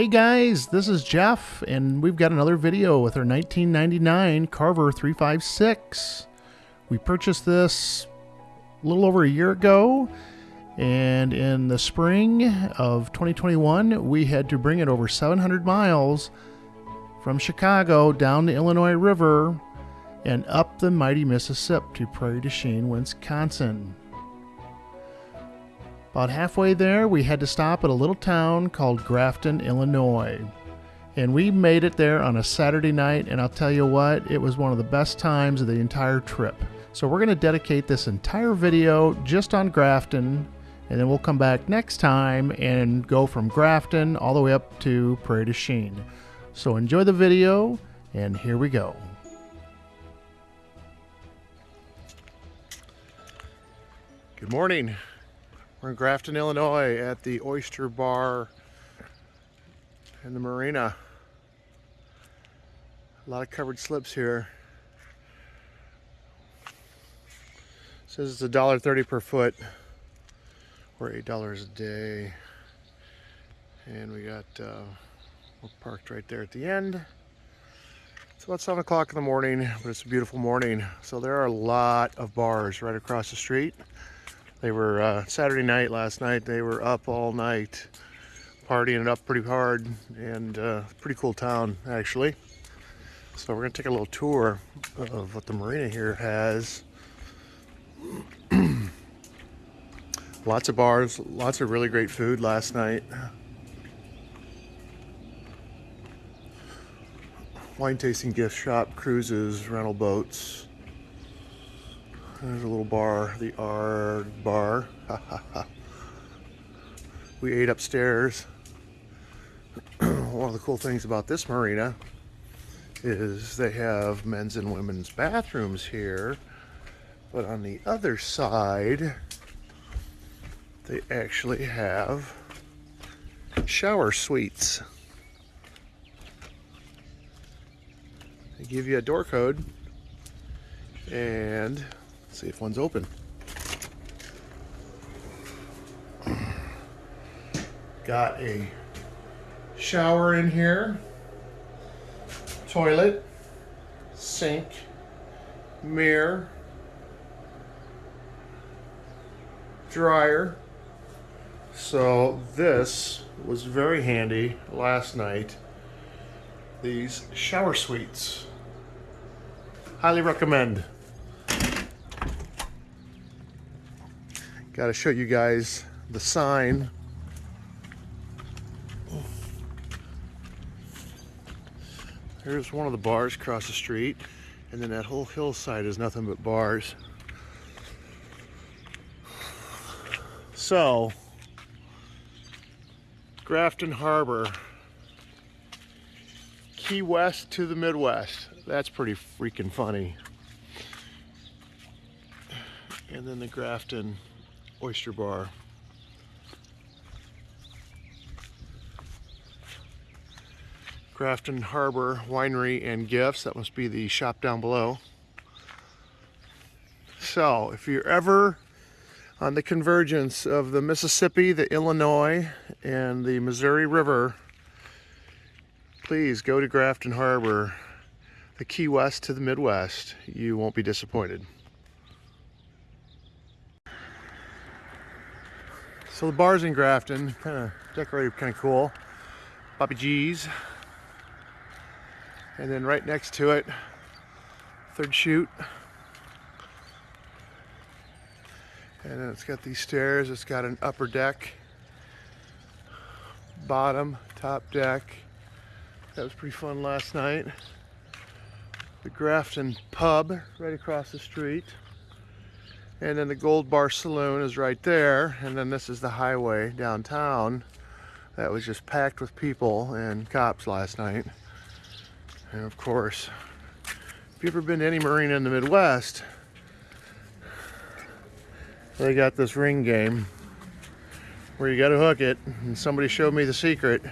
Hey guys, this is Jeff, and we've got another video with our 1999 Carver 356. We purchased this a little over a year ago, and in the spring of 2021, we had to bring it over 700 miles from Chicago down the Illinois River and up the mighty Mississippi to Prairie du Chien, Wisconsin. About halfway there, we had to stop at a little town called Grafton, Illinois. And we made it there on a Saturday night, and I'll tell you what, it was one of the best times of the entire trip. So we're going to dedicate this entire video just on Grafton, and then we'll come back next time and go from Grafton all the way up to Prairie du Chien. So enjoy the video, and here we go. Good morning. We're in Grafton, Illinois at the Oyster Bar in the marina. A lot of covered slips here. says it's a dollar thirty per foot or eight dollars a day. And we got uh, we're parked right there at the end. It's about seven o'clock in the morning, but it's a beautiful morning. So there are a lot of bars right across the street. They were uh, Saturday night last night. They were up all night, partying it up pretty hard, and uh, pretty cool town actually. So we're gonna take a little tour of what the marina here has. lots of bars, lots of really great food last night. Wine tasting gift shop, cruises, rental boats. There's a little bar, the R bar. we ate upstairs. One of the cool things about this marina is they have men's and women's bathrooms here. But on the other side, they actually have shower suites. They give you a door code and see if one's open. Got a shower in here, toilet, sink, mirror, dryer. So this was very handy last night. These shower suites. Highly recommend. Got to show you guys the sign. Here's one of the bars across the street, and then that whole hillside is nothing but bars. So, Grafton Harbor, Key West to the Midwest. That's pretty freaking funny. And then the Grafton oyster bar. Grafton Harbor Winery and Gifts. That must be the shop down below. So, if you're ever on the convergence of the Mississippi, the Illinois, and the Missouri River, please go to Grafton Harbor, the Key West to the Midwest. You won't be disappointed. So the bar's in Grafton, kind of decorated kind of cool. Bobby G's. And then right next to it, third chute. And then it's got these stairs. It's got an upper deck, bottom, top deck. That was pretty fun last night. The Grafton Pub right across the street. And then the Gold Bar Saloon is right there. And then this is the highway downtown. That was just packed with people and cops last night. And of course, if you've ever been to any marina in the Midwest, they got this ring game where you got to hook it. And somebody showed me the secret.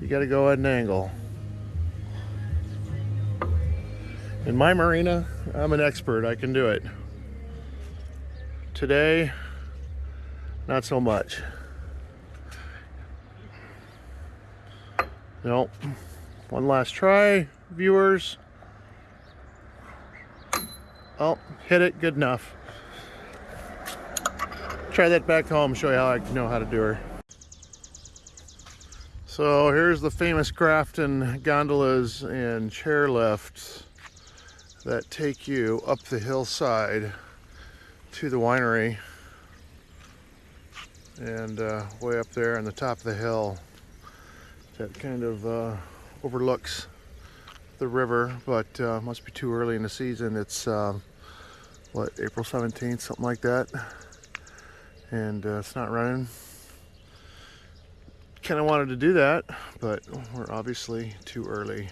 You got to go at an angle. In my marina, I'm an expert. I can do it. Today, not so much. Nope. One last try, viewers. Oh, hit it, good enough. Try that back home, show you how I know how to do her. So here's the famous Grafton gondolas and chairlifts that take you up the hillside to the winery. And uh, way up there on the top of the hill that kind of uh, overlooks the river but uh, must be too early in the season. It's uh, what April 17th something like that. And uh, it's not running. Kind of wanted to do that but we're obviously too early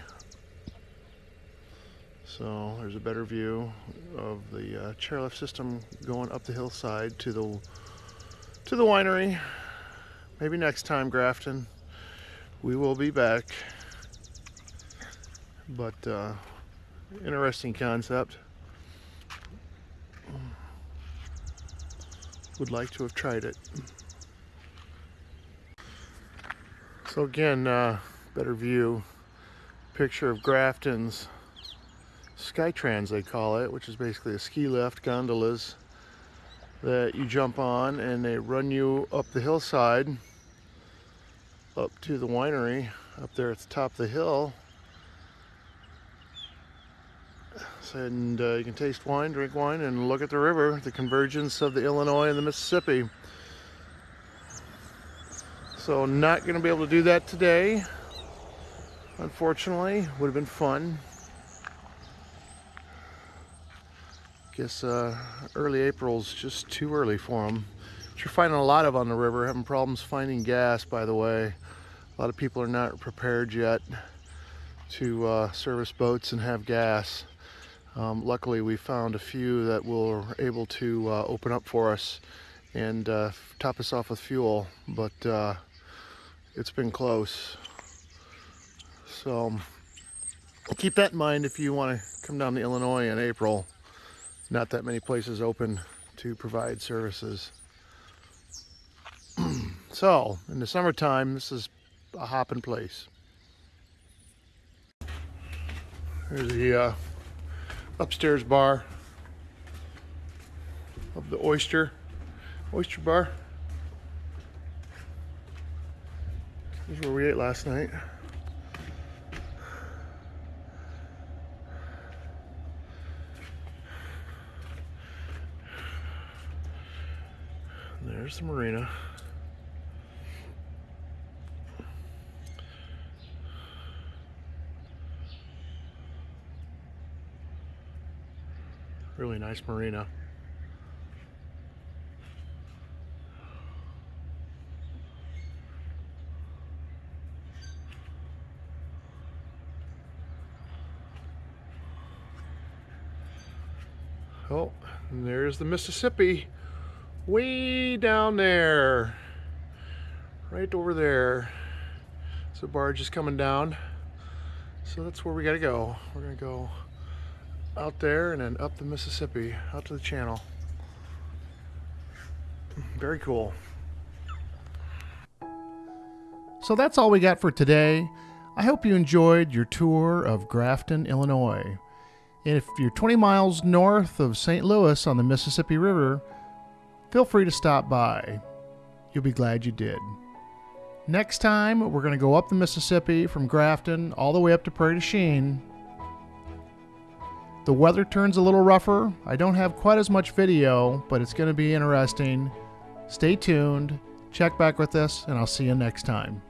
so there's a better view of the uh, chairlift system going up the hillside to the to the winery. Maybe next time, Grafton. We will be back. But uh, interesting concept. Would like to have tried it. So again, uh, better view. Picture of Grafton's Skytrans they call it, which is basically a ski lift, gondolas that you jump on and they run you up the hillside up to the winery up there at the top of the hill and uh, you can taste wine, drink wine, and look at the river, the convergence of the Illinois and the Mississippi. So not going to be able to do that today, unfortunately. Would have been fun. Guess uh, early April's just too early for them. Which you're finding a lot of on the river, having problems finding gas, by the way. A lot of people are not prepared yet to uh, service boats and have gas. Um, luckily, we found a few that were able to uh, open up for us and uh, top us off with fuel, but uh, it's been close. So keep that in mind if you want to come down to Illinois in April not that many places open to provide services. so, in the summertime, this is a hopping place. There's the uh, upstairs bar of the oyster, oyster bar. This is where we ate last night. There's the marina. Really nice marina. Oh, there's the Mississippi way down there. Right over there. So barge is coming down. So that's where we got to go. We're gonna go out there and then up the Mississippi out to the channel. Very cool. So that's all we got for today. I hope you enjoyed your tour of Grafton Illinois. If you're 20 miles north of St. Louis on the Mississippi River feel free to stop by. You'll be glad you did. Next time, we're going to go up the Mississippi from Grafton all the way up to Prairie du Chien. The weather turns a little rougher. I don't have quite as much video, but it's going to be interesting. Stay tuned, check back with us, and I'll see you next time.